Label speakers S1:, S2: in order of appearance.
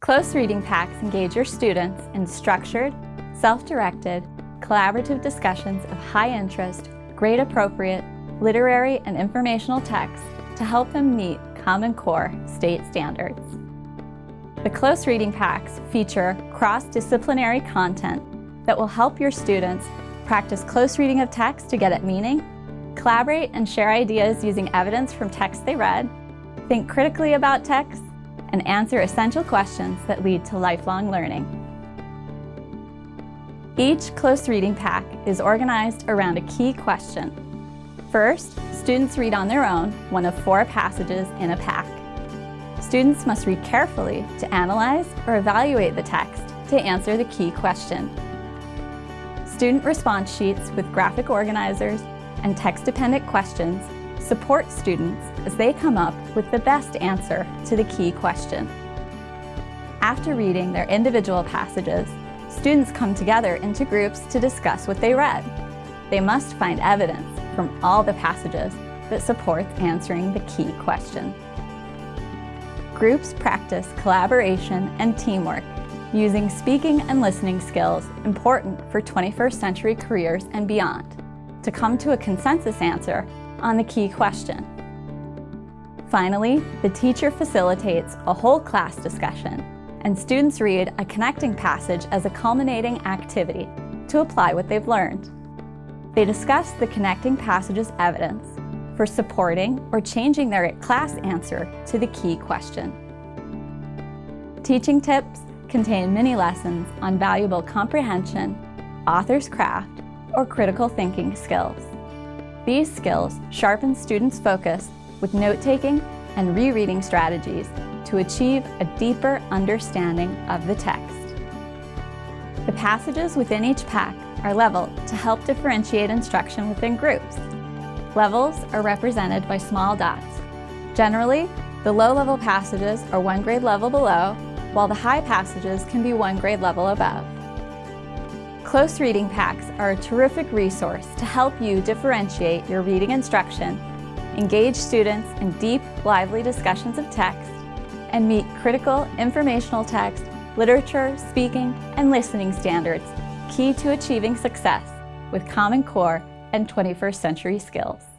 S1: Close reading packs engage your students in structured, self-directed, collaborative discussions of high interest, grade appropriate, literary and informational texts to help them meet Common Core state standards. The close reading packs feature cross-disciplinary content that will help your students practice close reading of text to get at meaning, collaborate and share ideas using evidence from texts they read, think critically about text, and answer essential questions that lead to lifelong learning. Each close reading pack is organized around a key question. First, students read on their own one of four passages in a pack. Students must read carefully to analyze or evaluate the text to answer the key question. Student response sheets with graphic organizers and text-dependent questions support students as they come up with the best answer to the key question. After reading their individual passages, students come together into groups to discuss what they read. They must find evidence from all the passages that supports answering the key question. Groups practice collaboration and teamwork using speaking and listening skills important for 21st century careers and beyond to come to a consensus answer on the key question. Finally, the teacher facilitates a whole class discussion and students read a connecting passage as a culminating activity to apply what they've learned. They discuss the connecting passage's evidence for supporting or changing their class answer to the key question. Teaching tips contain mini lessons on valuable comprehension, author's craft, or critical thinking skills. These skills sharpen students' focus with note-taking and rereading strategies to achieve a deeper understanding of the text. The passages within each pack are leveled to help differentiate instruction within groups. Levels are represented by small dots. Generally, the low-level passages are one grade level below, while the high passages can be one grade level above. Close reading packs are a terrific resource to help you differentiate your reading instruction, engage students in deep, lively discussions of text, and meet critical informational text, literature, speaking, and listening standards, key to achieving success with Common Core and 21st century skills.